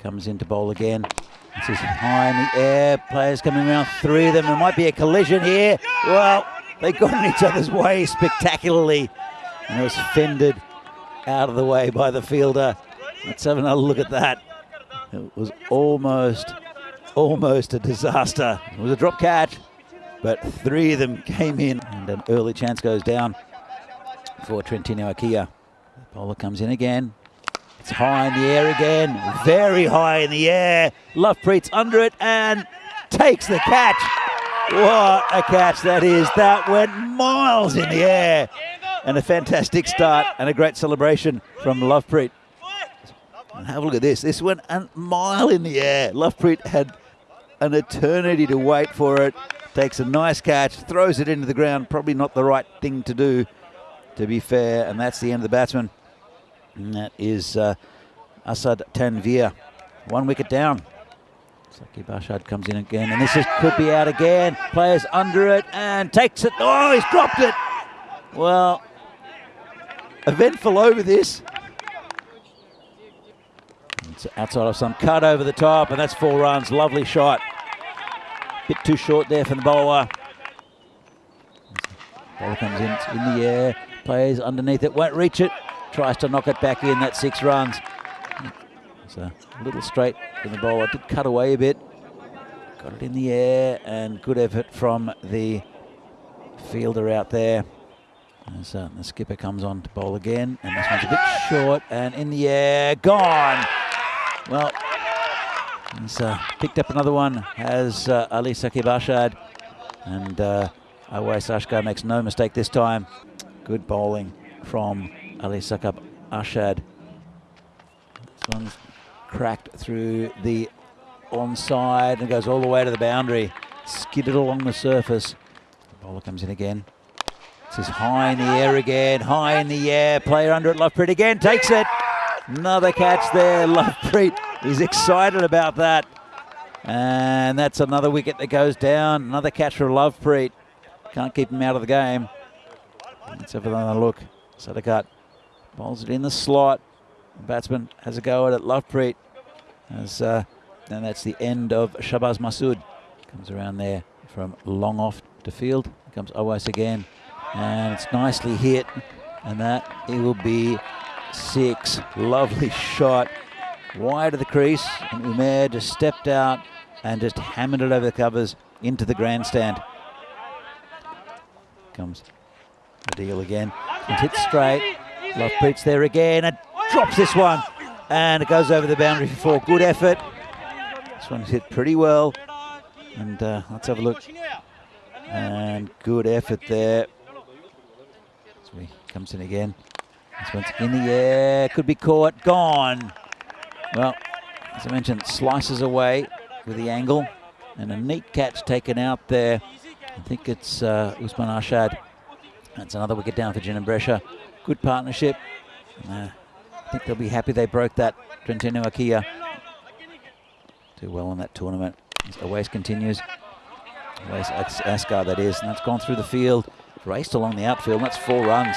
comes in to bowl again. This is high in the air. Players coming around, three of them. There might be a collision here. Well, they got in each other's way spectacularly. And it was fended out of the way by the fielder. Let's have another look at that. It was almost, almost a disaster. It was a drop catch, but three of them came in, and an early chance goes down for Trentino Aquila. Bowler comes in again. It's high in the air again, very high in the air. Lovepreet's under it and takes the catch. What a catch that is. That went miles in the air. And a fantastic start and a great celebration from Lovepreet. And have a look at this. This went a mile in the air. Lovepreet had an eternity to wait for it. Takes a nice catch, throws it into the ground. Probably not the right thing to do, to be fair. And that's the end of the batsman. And that is uh, Asad Tanvir. One wicket down. Saqib Arshad comes in again, and this is, could be out again. Players under it and takes it. Oh, he's dropped it. Well, eventful over this. It's outside of some cut over the top, and that's four runs. Lovely shot. Bit too short there for the bowler. Bowler comes in, in the air. Players underneath it, won't reach it. Tries to knock it back in. that six runs. It's a little straight from the bowler. Did cut away a bit. Got it in the air, and good effort from the fielder out there. As uh, the skipper comes on to bowl again, and this one's a bit short, and in the air, gone. Well, he's uh, picked up another one, has uh, Ali Saqib Arshad, and uh, Awais makes no mistake this time. Good bowling from Ali Saqib Arshad. This one's cracked through the onside and goes all the way to the boundary. Skidded along the surface. The bowler comes in again. This is high in the air again, high in the air. Player under it, Lovepreet again, takes it. Another catch there, Lovepreet is excited about that. And that's another wicket that goes down. Another catch for Lovepreet. Can't keep him out of the game. Let's have another look. Sadakat bowls it in the slot. The batsman has a go at it. Lovepreet as uh, and that's the end of Shabaz Masood. Comes around there from long off to field. Comes Awais again and it's nicely hit and that it will be six lovely shot wide of the crease and Umair just stepped out and just hammered it over the covers into the grandstand comes the deal again and hit straight Lovepreet's there again and drops this one and it goes over the boundary for four good effort this one's hit pretty well and uh, let's have a look and good effort there So he comes in again. This one's in the air, could be caught, gone. Well, as I mentioned, slices away with the angle and a neat catch taken out there. I think it's uh, Usman Ashad. That's another wicket down for Brescia. Good partnership. Uh, I think they'll be happy they broke that Trentino Aquila. Do well in that tournament. As Awais continues. Awais Asghar, that is, and that's gone through the field. Raced along the outfield, that's four runs.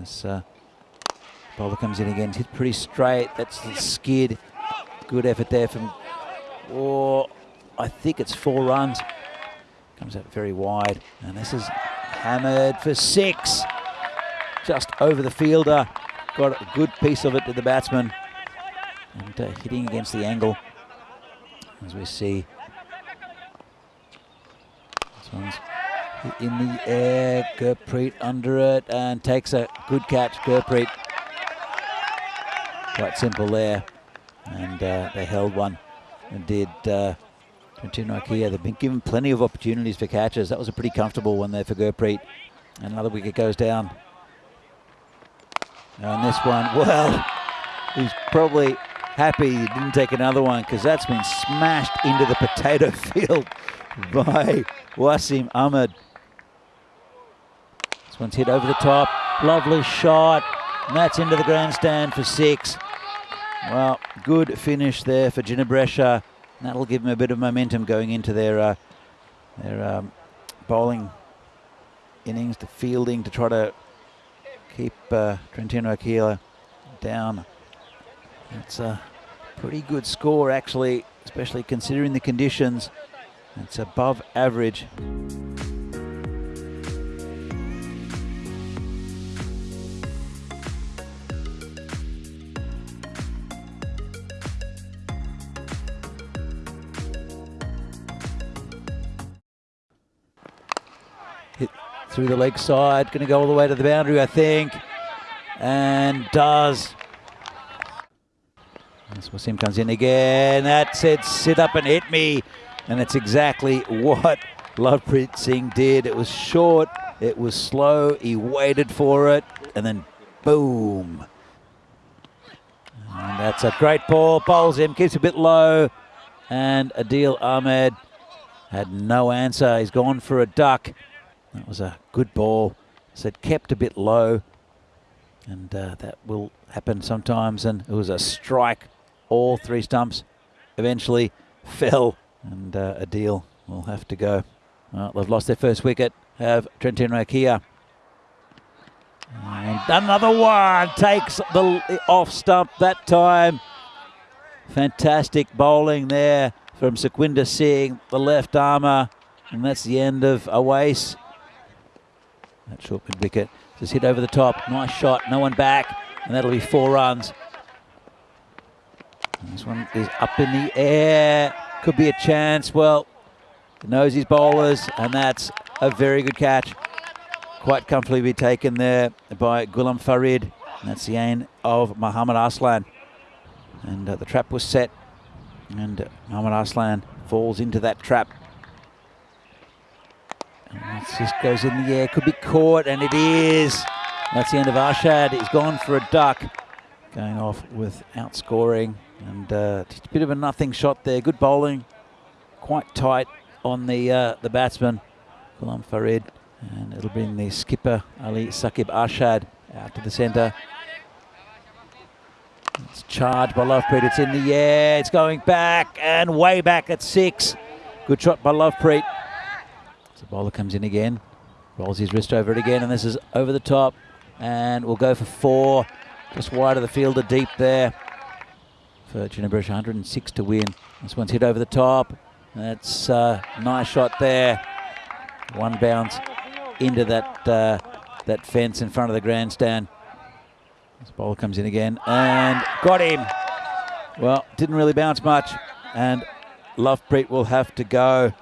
As uh, bowler comes in again, hit pretty straight. That's the skid. Good effort there from, oh, I think it's four runs. Comes out very wide, and this is hammered for six. Just over the fielder. Got a good piece of it to the batsman. And uh, hitting against the angle. As we see This one's in the air. Gurpreet under it and takes a good catch. Gurpreet. Quite simple there. And uh, they held one and did uh, Trentino Aquila. They've been given plenty of opportunities for catches. That was a pretty comfortable one there for Gurpreet. And another wicket goes down. And this one, well, he's probably happy he didn't take another one because that's been smashed into the potato field by Wasim Ahmed. This one's hit over the top. Lovely shot. And that's into the grandstand for six. Well, good finish there for That'll give them a bit of momentum going into their uh, their um, bowling innings, to fielding to try to keep uh, Trentino Aquila down It's a pretty good score, actually, especially considering the conditions. It's above average. Through the leg side, going to go all the way to the boundary, I think, and does. This Wasim comes in again. That said, sit up and hit me. And it's exactly what Lovepreet Singh did. It was short, it was slow, he waited for it, and then boom. And that's a great ball, bowls him, keeps a bit low, and Adil Ahmed had no answer. He's gone for a duck. That was a good ball. Said kept a bit low, and uh, that will happen sometimes. And it was a strike. All three stumps eventually fell and uh, Adil will have to go. Well, they've lost their first wicket, have Trentino Aquila. And another one takes the off stump that time. Fantastic bowling there from Sukhwinder Singh, the left armour. And that's the end of Awais. That short mid wicket just hit over the top. Nice shot, no one back. And that'll be four runs. This one is up in the air could be a chance. Well, knows his bowlers, and that's a very good catch. Quite comfortably be taken there by Ghulam Farid. And that's the aim of Muhammad Aslam. And uh, the trap was set, and uh, Muhammad Aslam falls into that trap. It just goes in the air, could be caught, and it is. That's the end of Arshad. He's gone for a duck, going off without scoring. And uh, just a bit of a nothing shot there. Good bowling, quite tight on the uh, the batsman, Ghulam Farid. And it'll bring the skipper, Ali Saqib Arshad, out to the centre. It's charged by Lovepreet. It's in the air. It's going back and way back at six. Good shot by Lovepreet. So bowler comes in again. Rolls his wrist over it again. And this is over the top. And we'll go for four. Just wide of the fielder, deep there for Jinnah Brescia, 106 to win. This one's hit over the top. That's a nice shot there. One bounce into that uh, that fence in front of the grandstand. This bowler comes in again and got him. Well, didn't really bounce much, and Lovepreet will have to go.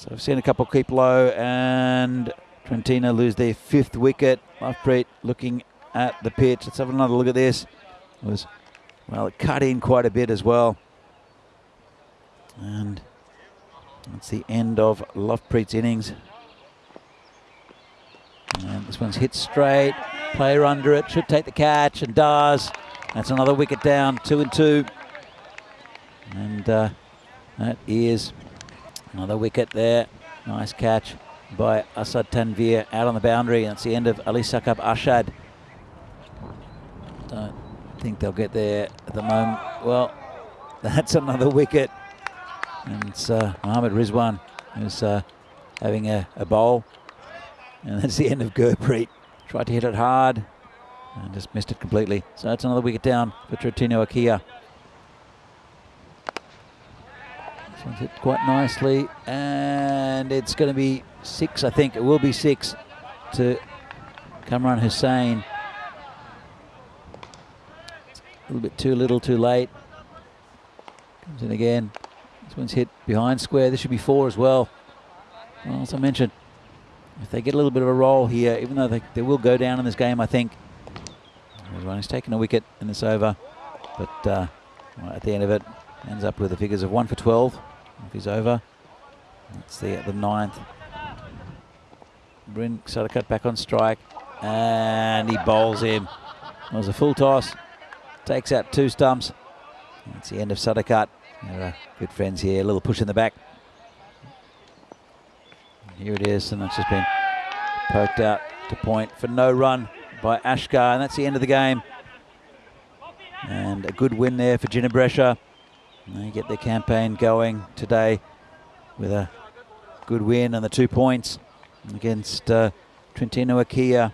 So I've seen a couple keep low, and Trentino lose their fifth wicket. Lovepreet looking at the pitch. Let's have another look at this. It was well, it cut in quite a bit as well. And that's the end of Lovepreet's innings. And this one's hit straight. Player under it, should take the catch and does. That's another wicket down, two and two. And uh, that is another wicket there. Nice catch by Asad Tanvir out on the boundary. That's the end of Ali Saqib Arshad. Don't think they'll get there at the moment. Well, that's another wicket. And it's uh, Mohammad Rizwan who's uh, having a, a bowl. And that's the end of Gurpreet. Tried to hit it hard and just missed it completely. So that's another wicket down for Trentino Aquila. One's hit quite nicely. And it's going to be six, I think. It will be six to Kamran Hussain. A little bit too little, too late. Comes in again. This one's hit behind square. This should be four as well. Well, as I mentioned, if they get a little bit of a roll here, even though they, they will go down in this game, I think. Everyone has taken a wicket in this over. But uh, at the end of it, ends up with the figures of 1 for 12 if he's over. That's the, the ninth. Bryn cut back on strike. And he bowls him. It was a full toss. Takes out two stumps. That's the end of. Uh, good friends here. A little push in the back. Here it is, and it's just been poked out to point for no run by Ashkar, and that's the end of the game. And a good win there for Jinnah Brescia. They get their campaign going today with a good win and the two points against uh, Trentino Aquila.